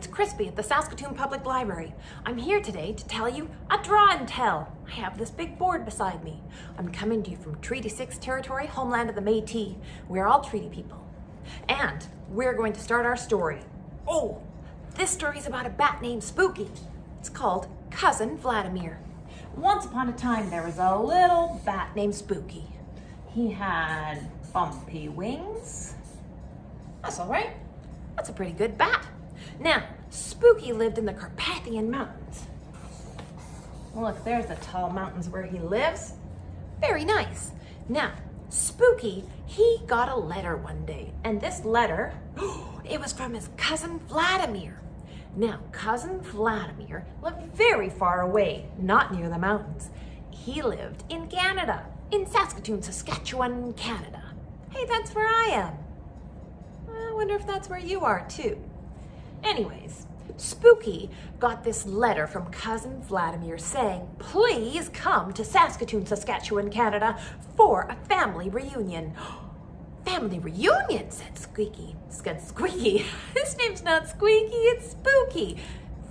It's Crispy at the Saskatoon Public Library. I'm here today to tell you a draw and tell. I have this big board beside me. I'm coming to you from Treaty 6 territory, homeland of the Métis. We're all treaty people. And we're going to start our story. Oh, this story is about a bat named Spooky. It's called Cousin Vladimir. Once upon a time, there was a little bat named Spooky. He had bumpy wings. That's all right. That's a pretty good bat. Now, Spooky lived in the Carpathian Mountains. Look, there's the tall mountains where he lives. Very nice. Now, Spooky, he got a letter one day, and this letter, it was from his cousin Vladimir. Now, cousin Vladimir lived very far away, not near the mountains. He lived in Canada, in Saskatoon, Saskatchewan, Canada. Hey, that's where I am. I wonder if that's where you are too. Anyways, Spooky got this letter from cousin Vladimir saying, please come to Saskatoon, Saskatchewan, Canada for a family reunion. Family reunion, said Squeaky. Said Squeaky. His name's not Squeaky, it's Spooky.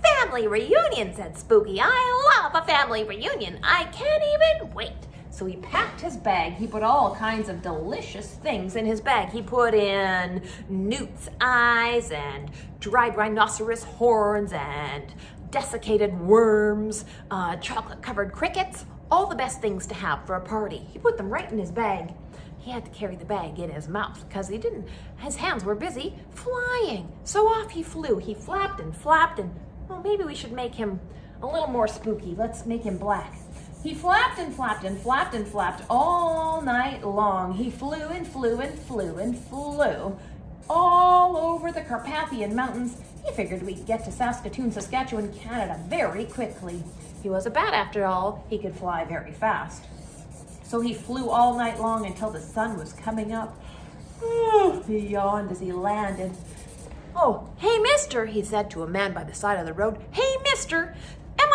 Family reunion, said Spooky. I love a family reunion. I can't even wait. So he packed his bag. He put all kinds of delicious things in his bag. He put in newt's eyes and dried rhinoceros horns and desiccated worms, uh, chocolate covered crickets, all the best things to have for a party. He put them right in his bag. He had to carry the bag in his mouth because he didn't, his hands were busy flying. So off he flew. He flapped and flapped and, well, maybe we should make him a little more spooky. Let's make him black. He flapped and flapped and flapped and flapped all night long. He flew and flew and flew and flew all over the Carpathian Mountains. He figured we'd get to Saskatoon, Saskatchewan, Canada very quickly. He was a bat after all. He could fly very fast. So he flew all night long until the sun was coming up. he yawned as he landed. Oh, hey, mister, he said to a man by the side of the road. Hey, mister,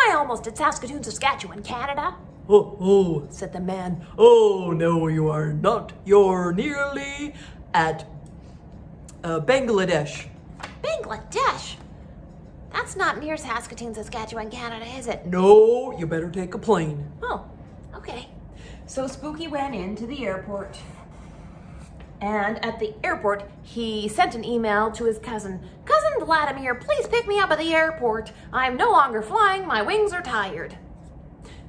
I almost at Saskatoon, Saskatchewan, Canada? Oh, oh, said the man. Oh, no, you are not. You're nearly at uh, Bangladesh. Bangladesh? That's not near Saskatoon, Saskatchewan, Canada, is it? No, you better take a plane. Oh, okay. So Spooky went into the airport. And at the airport, he sent an email to his cousin. Vladimir, please pick me up at the airport. I'm no longer flying, my wings are tired.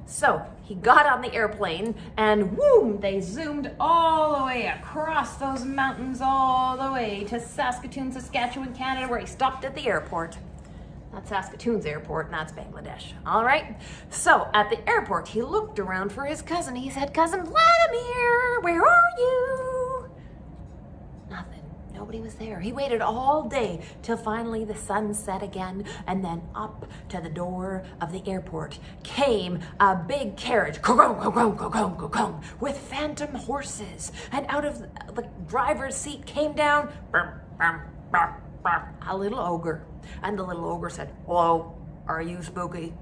So he got on the airplane and whoom, they zoomed all the way across those mountains all the way to Saskatoon, Saskatchewan, Canada, where he stopped at the airport. That's Saskatoon's airport, that's Bangladesh. All right? So at the airport, he looked around for his cousin. He said, Cousin Vladimir, where are you? Nobody was there. He waited all day till finally the sun set again and then up to the door of the airport came a big carriage with phantom horses and out of the driver's seat came down a little ogre and the little ogre said, hello, are you Spooky?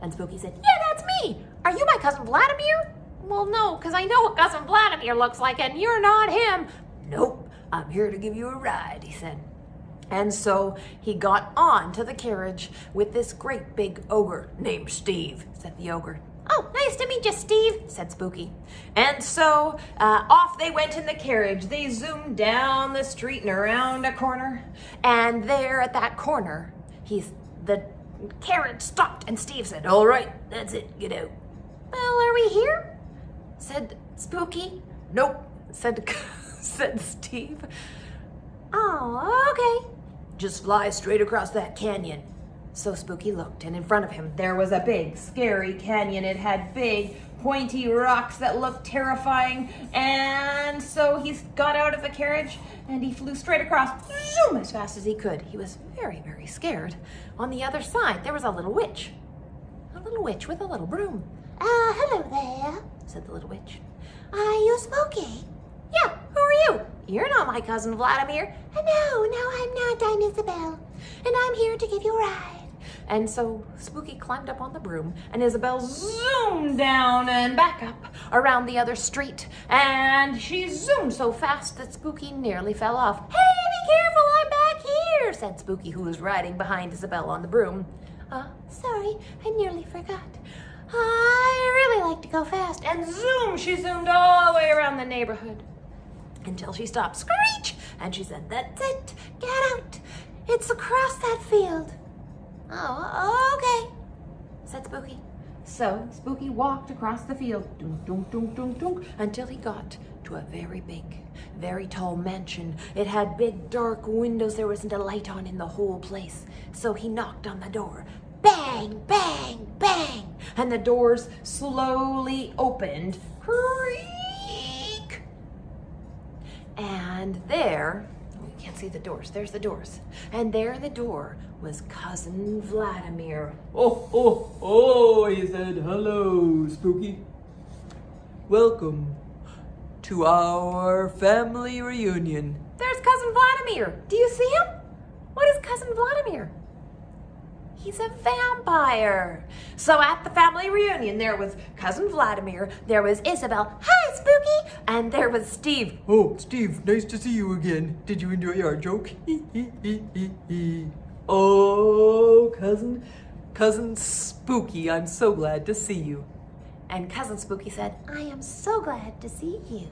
And Spooky said, yeah, that's me. Are you my cousin Vladimir? Well, no, because I know what cousin Vladimir looks like and you're not him. Nope. I'm here to give you a ride, he said. And so he got on to the carriage with this great big ogre named Steve, said the ogre. Oh, nice to meet you, Steve, said Spooky. And so uh, off they went in the carriage. They zoomed down the street and around a corner. And there at that corner, he's the carriage stopped and Steve said, all right, that's it, get out. Well, are we here? said Spooky. Nope, said said Steve. Oh, okay. Just fly straight across that canyon. So Spooky looked, and in front of him there was a big, scary canyon. It had big, pointy rocks that looked terrifying. And so he got out of the carriage and he flew straight across, zoom, as fast as he could. He was very, very scared. On the other side, there was a little witch. A little witch with a little broom. Ah, uh, hello there, said the little witch. Are you Spooky? Yeah, who are you? You're not my cousin Vladimir. No, no, I'm not. I'm Isabel. And I'm here to give you a ride. And so Spooky climbed up on the broom and Isabel zoomed down and back up around the other street. And she zoomed so fast that Spooky nearly fell off. Hey, be careful, I'm back here, said Spooky, who was riding behind Isabel on the broom. Uh, sorry, I nearly forgot. I really like to go fast. And zoom, she zoomed all the way around the neighborhood until she stopped. Screech! And she said, That's it. Get out. It's across that field. Oh, okay, said Spooky. So Spooky walked across the field, dunk, dunk, dunk, dunk, dunk, until he got to a very big, very tall mansion. It had big, dark windows. There wasn't a light on in the whole place. So he knocked on the door. Bang, bang, bang. And the doors slowly opened. Creak. And there, oh, you can't see the doors. There's the doors. And there, the door was Cousin Vladimir. Oh, oh, oh, he said, hello, Spooky. Welcome to our family reunion. There's Cousin Vladimir. Do you see him? What is Cousin Vladimir? He's a vampire. So at the family reunion, there was Cousin Vladimir, there was Isabel, hi, Spooky, and there was Steve. Oh, Steve, nice to see you again. Did you enjoy our joke? oh, cousin, cousin Spooky, I'm so glad to see you. And Cousin Spooky said, I am so glad to see you.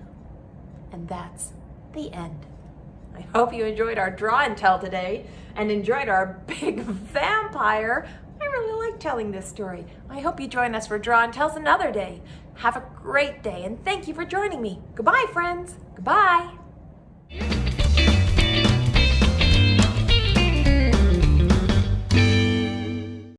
And that's the end. I hope you enjoyed our draw and tell today and enjoyed our big vampire. Telling this story. I hope you join us for draw and tells another day. Have a great day and thank you for joining me. Goodbye, friends. Goodbye.